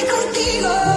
contigo.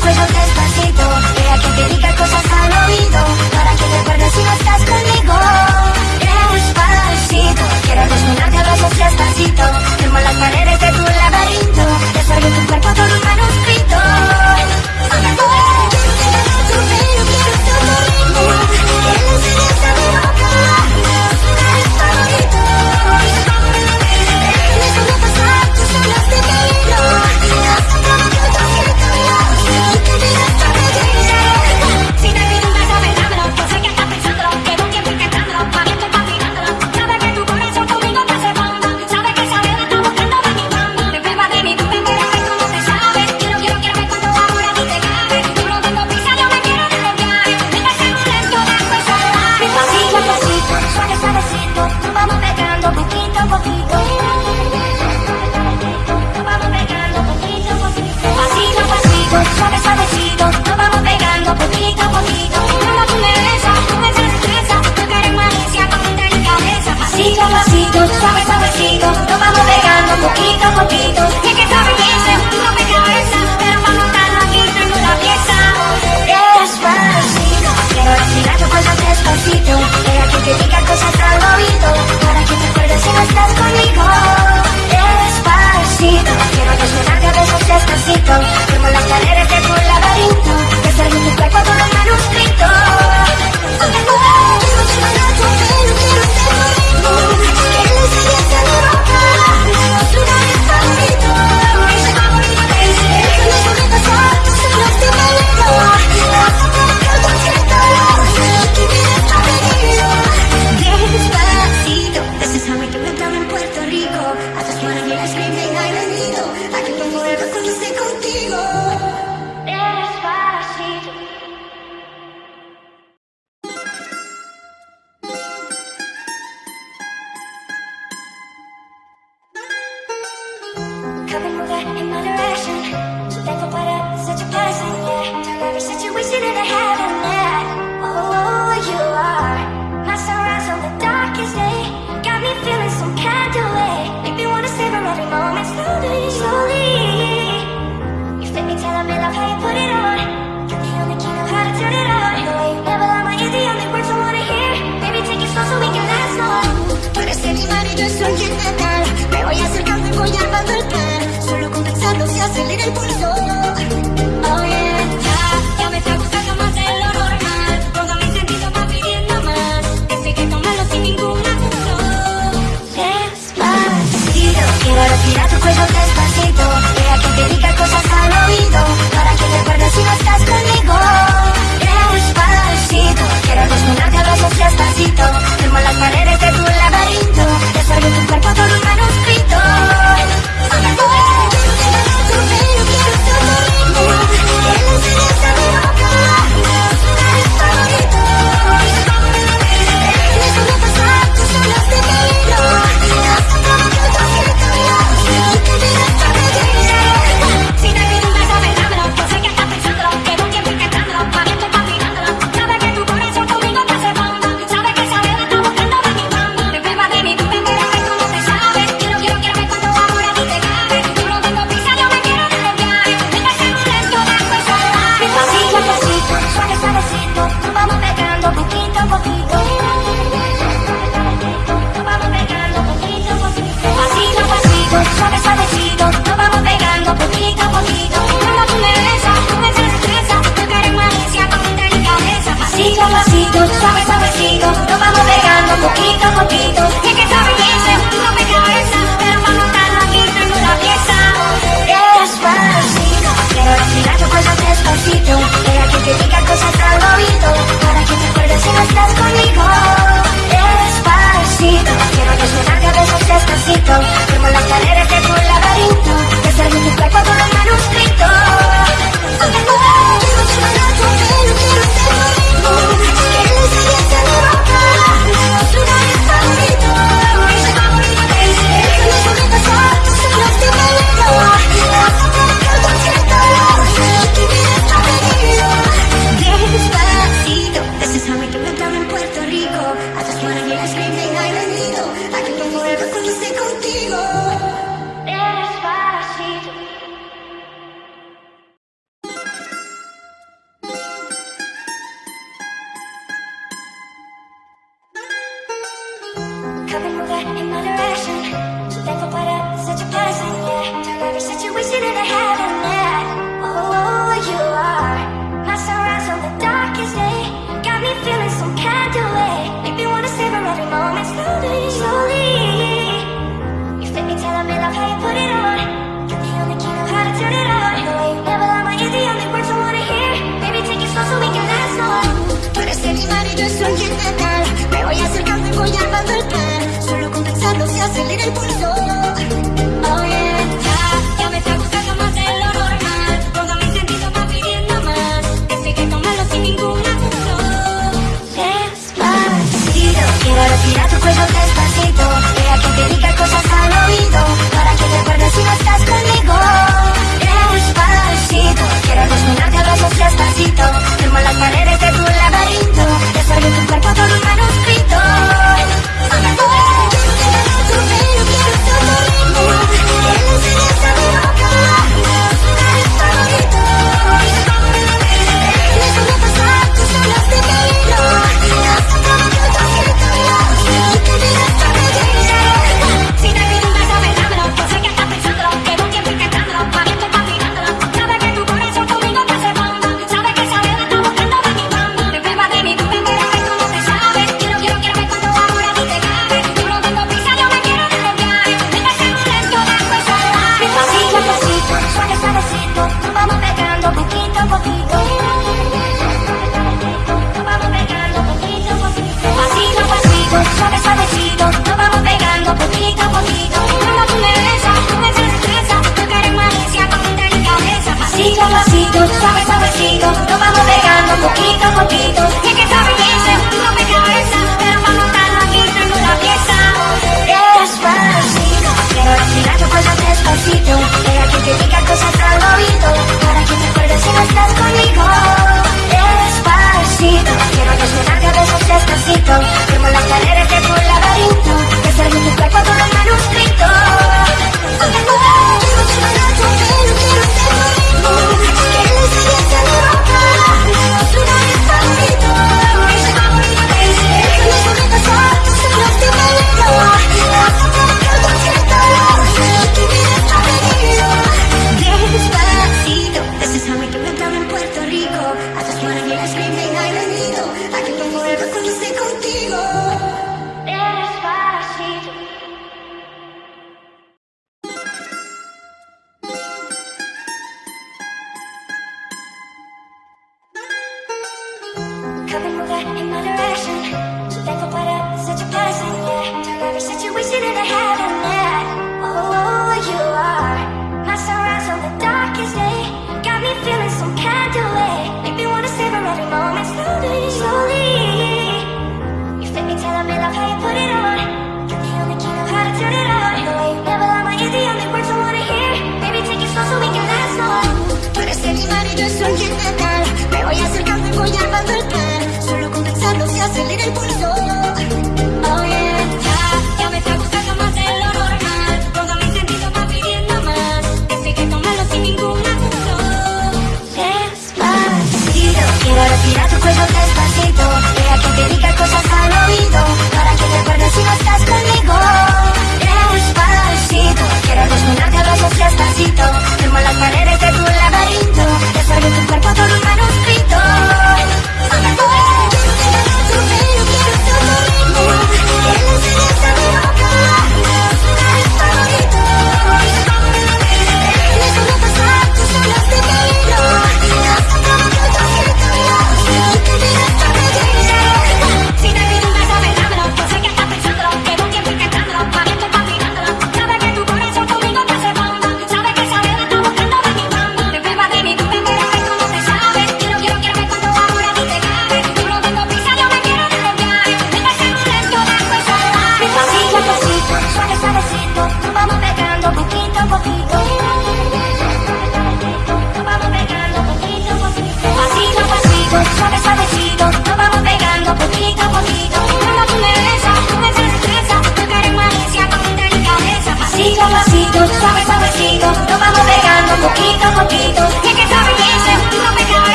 cuello despacito. Deja que te diga cosas al oído Para que recuerdes si no estás conmigo. Despacito Quiero desnudarte a brazos despacito Firmo las paredes de tu poquito a poquito. Sé que esa belleza es un rompecabezas, pero para montarlo aquí tengo una pieza. Despacito, quiero respirar tus cosas despacito. Deja que te diga cosas al oído, para que te acuerdes si no estás conmigo. Despacito, quiero desnudarte a besos despacito. Firmo las paredes de tu laberinto, desarrollo tu cuerpo todo manuscrito.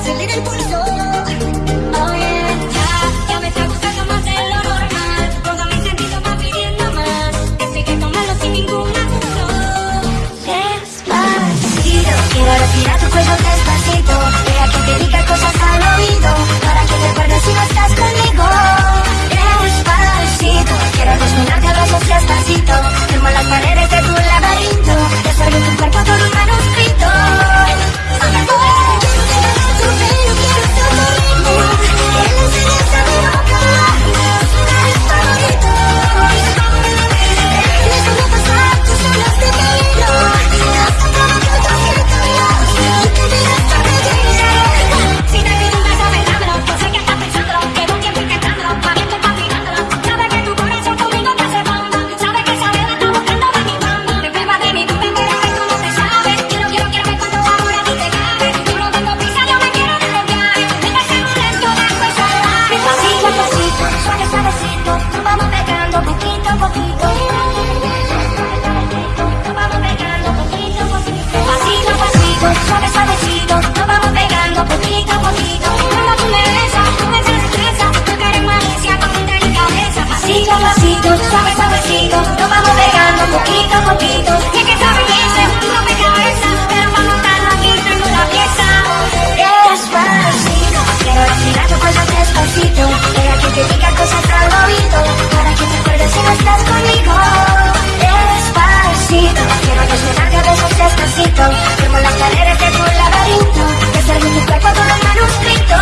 acelera el pulso. poquito a poquito. Sé que esa belleza es un cabeza, pero para montarlo aquí tengo una pieza. Despacito, quiero decir tus cosas despacito. Quiero que te diga cosas al oído, para que te acuerdes si no estás conmigo. Despacito, quiero desnudarte a besos despacito. Firmo las paredes de tu laberinto, desarme tu cuerpo todo el manuscrito.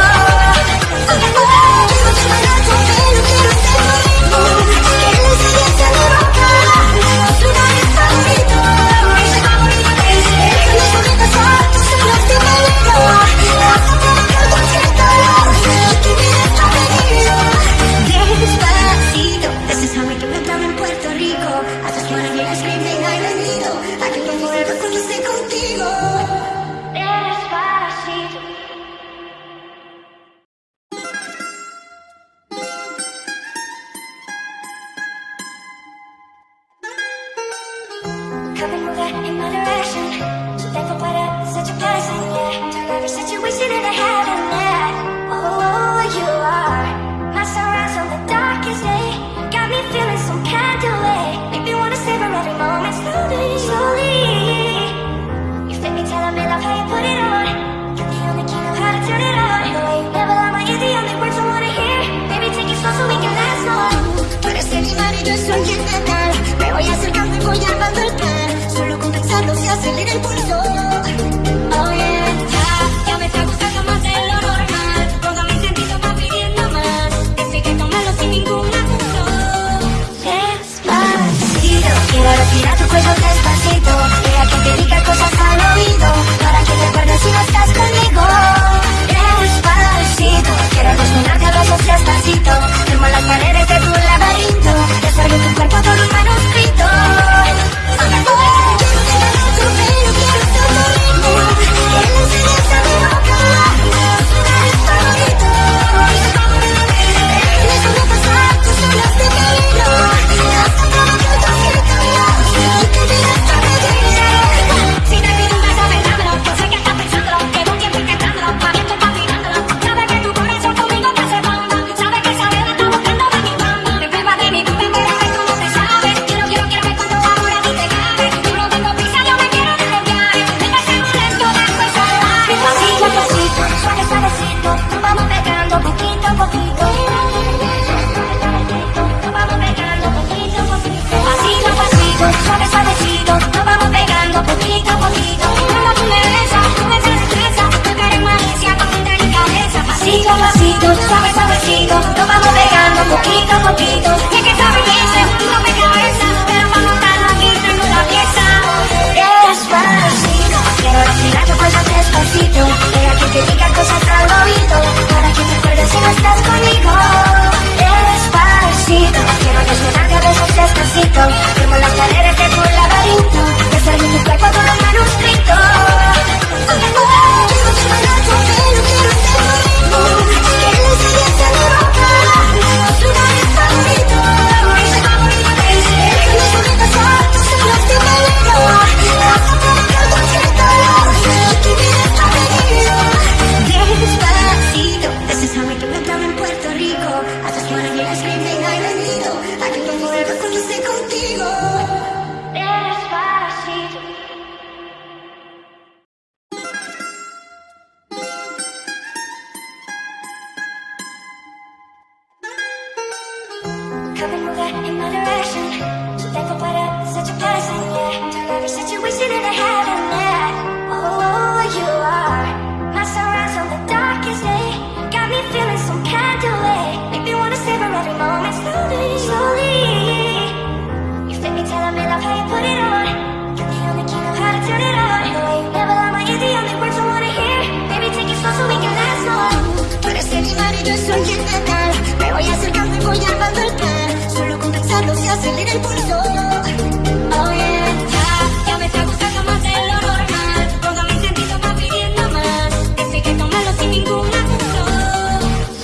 Me voy acercando y voy armando el plan. Solo con pensarlo se acelera el pulso. Oh yeah, ya, ya me está gustando más de lo normal. Todo mi sentido va pidiendo más. Esto hay que tomarlo sin ningún apuro.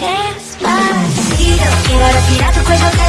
Despacito Quiero respirar tu cuello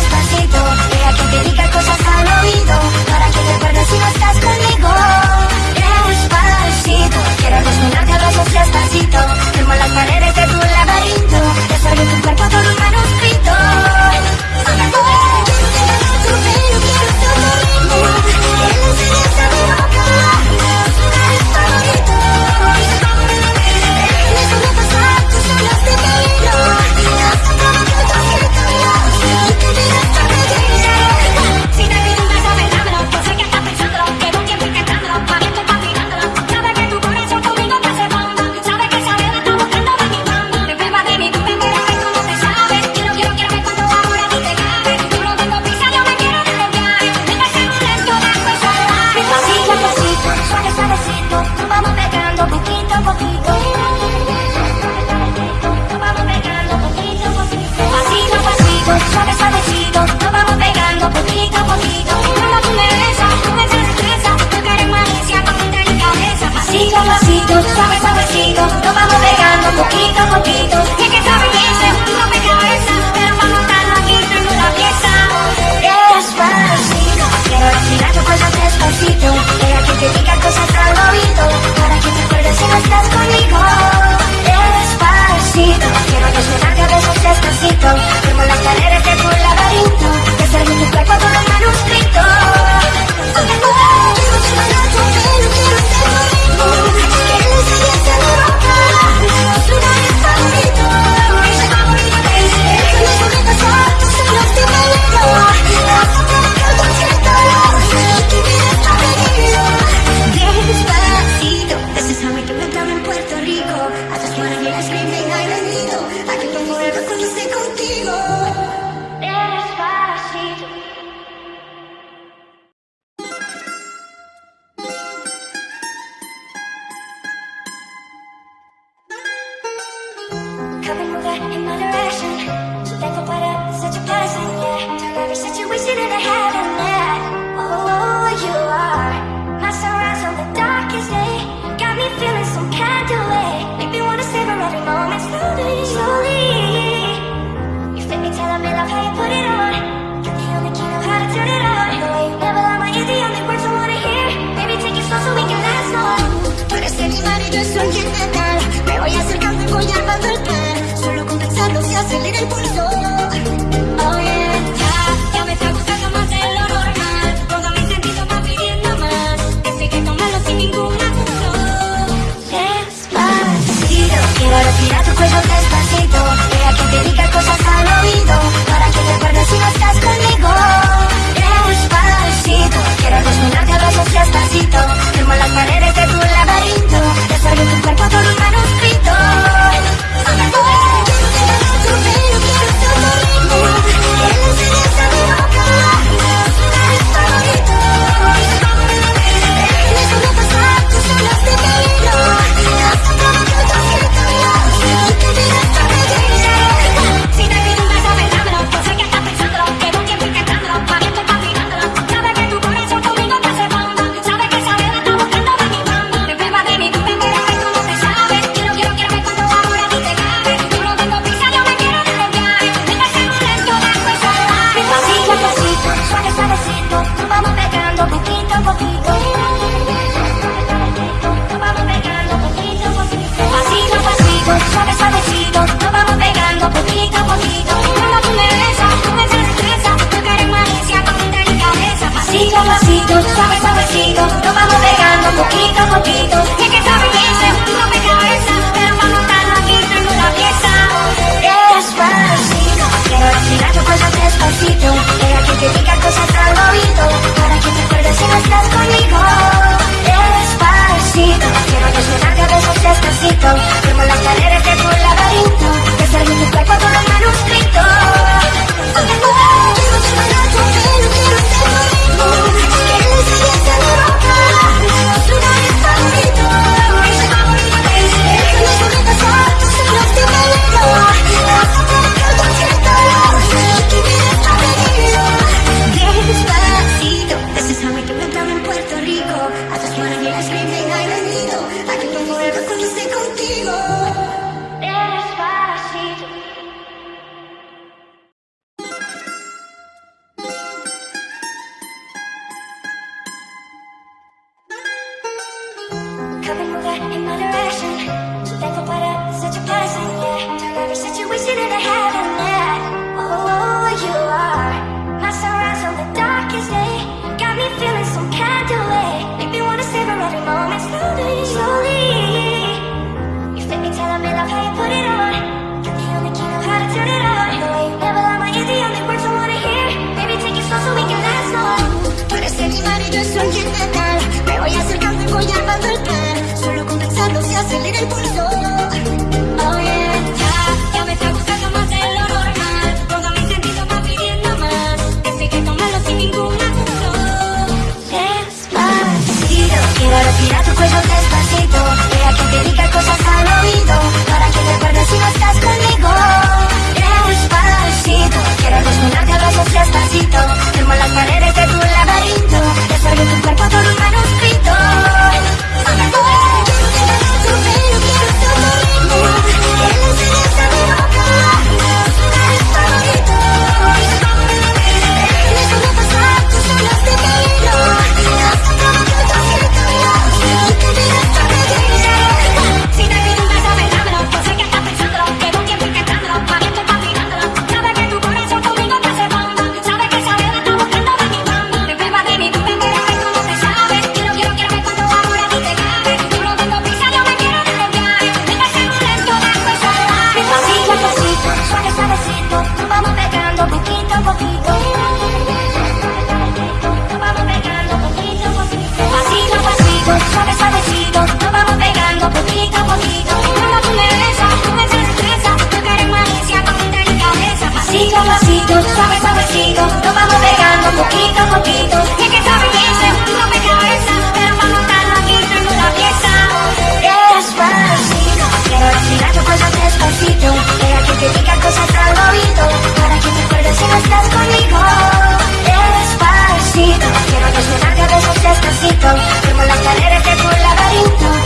poquito a poquito. Sé que esa belleza es un rompecabezas, pero para montarlo aquí tengo una pieza. Despacito, quiero decir tus cosas despacito. Quiero que te diga cosas al oído, para que te acuerdes si no estás conmigo. Despacito, quiero desnudarte a besos despacito. Firmo las paredes de tu laberinto, desde tu cuerpo todo cuello despacito. Deja que te diga cosas al oído Para que te acuerdes si no poquito, poquito. Y que esta belleza es un de cabeza, pero para montarlo aquí tengo la pieza. Despacito, quiero respirar tu cuerpo despacito. Era que te diga cosas al oído, para que te acuerdes si no estás conmigo. Despacito, quiero desnudarte a besos despacito. Firmo las paredes de tu laberinto.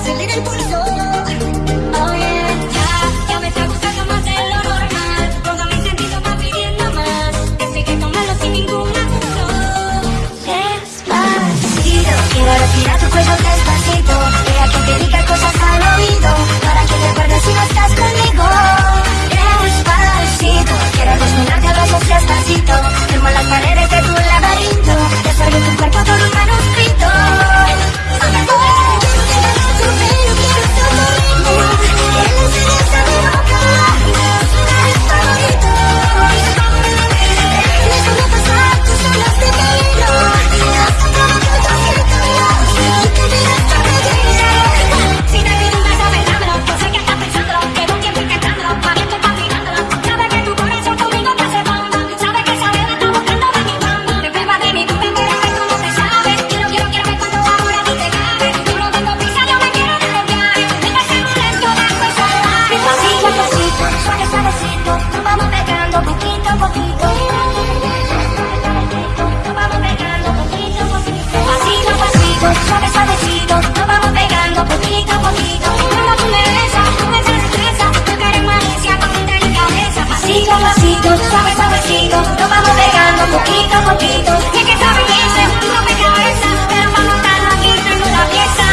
acelera el pulso. Oh ya, ya me está gustando más de lo normal. Todo mi sentido va pidiendo más. Así que tómalo sin ningún apuro. Despacito, quiero respirar tu cuello despacito. Deja que te diga cosas al oído. Para que recuerdes si no estás conmigo. Despacito, quiero acostumbrarte a besos despacito. poquito a poquito. Sé que esa belleza es un rompecabezas, pero para montarlo aquí tengo una pieza.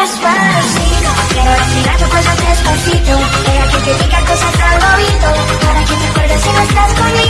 Despacito, quiero respirar tus cosas despacito. Deja que te diga cosas al oído, para que te acuerdes si no estás conmigo.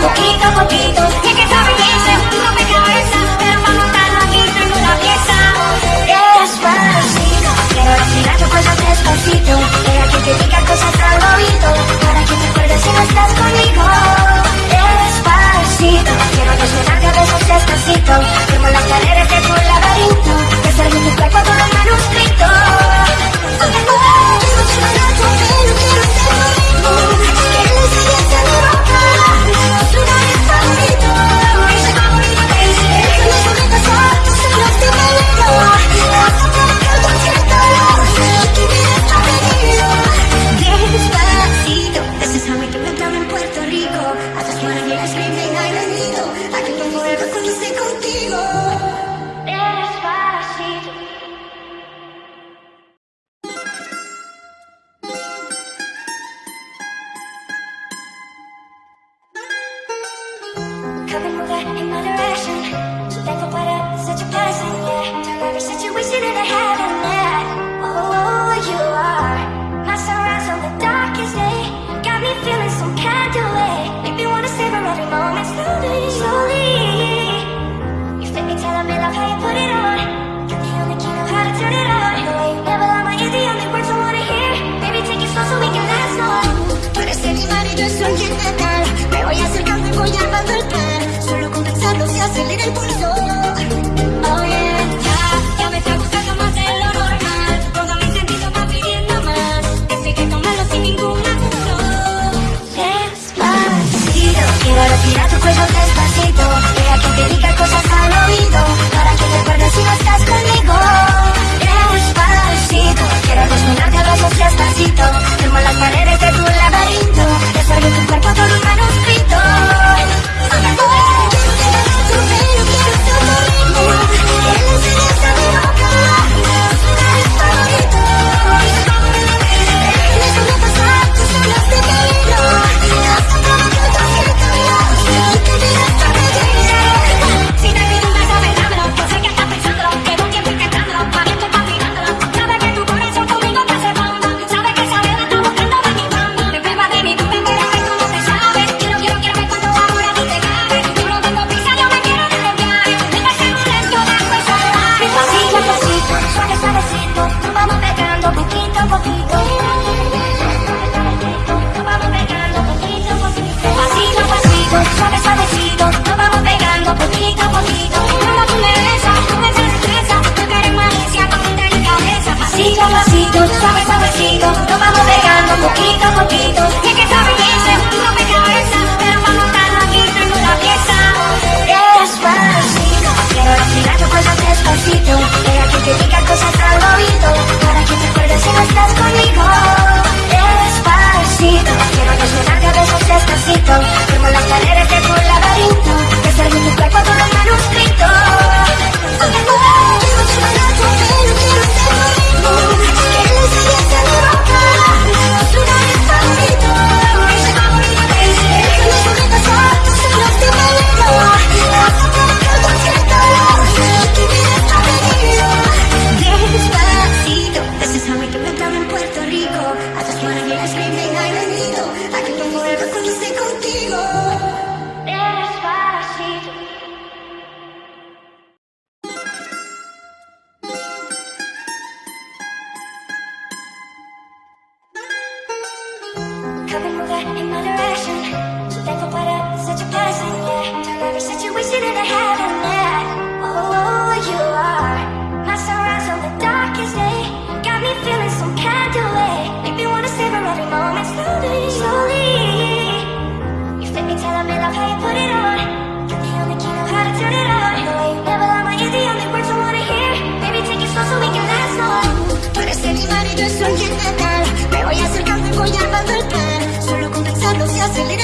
poquito a poquito. Sé que esa belleza es un rompecabezas, pero para montarlo aquí tengo una pieza. Despacito, quiero respirar tu cuello despacito. Deja que te diga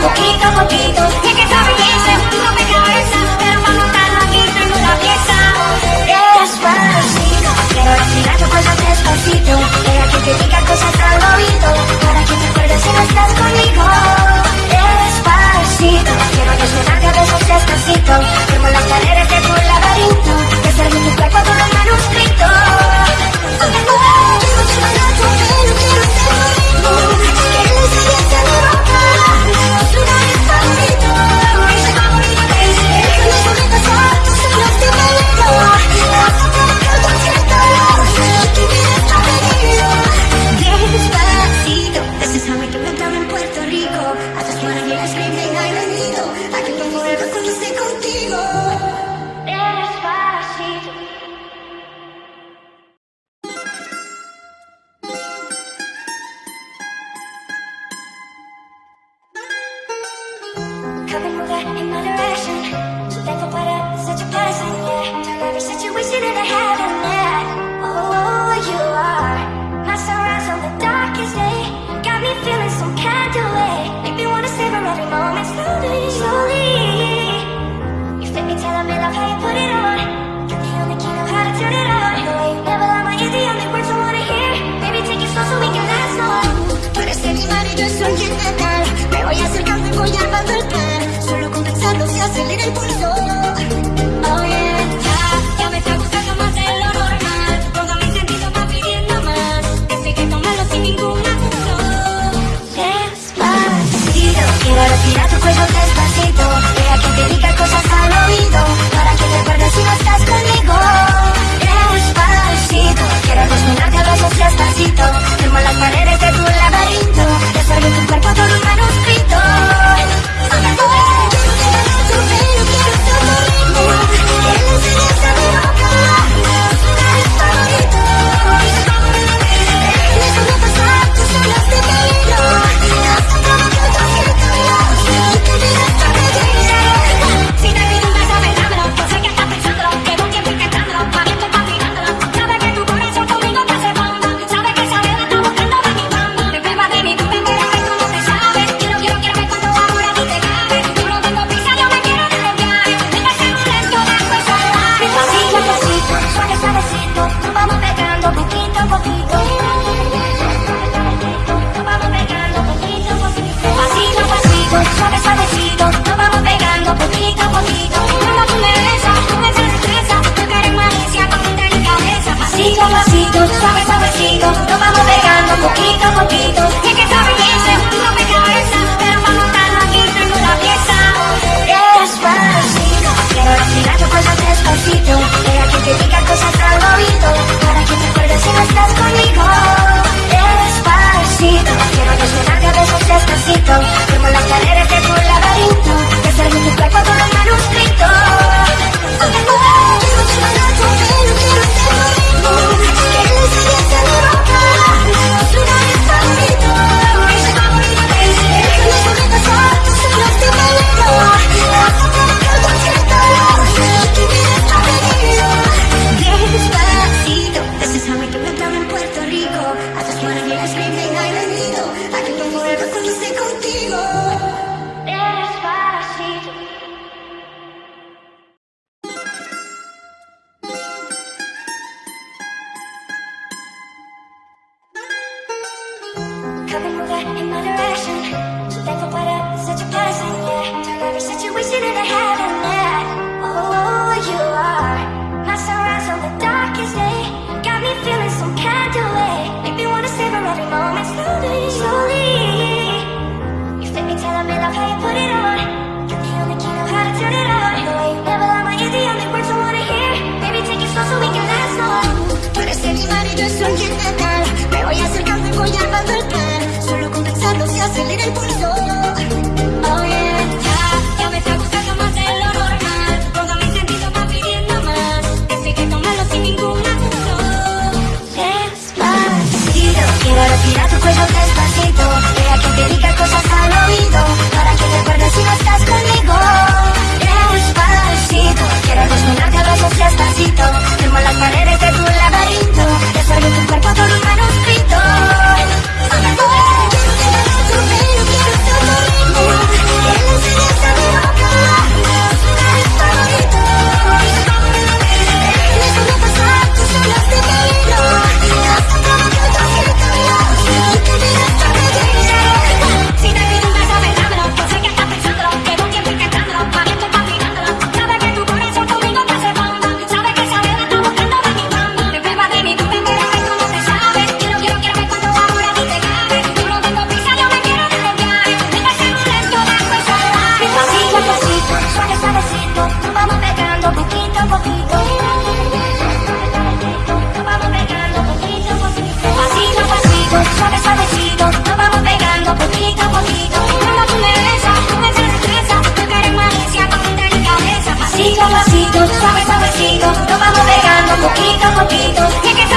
poquito a poquito, sé que sabes respirar tu poquito a poquito.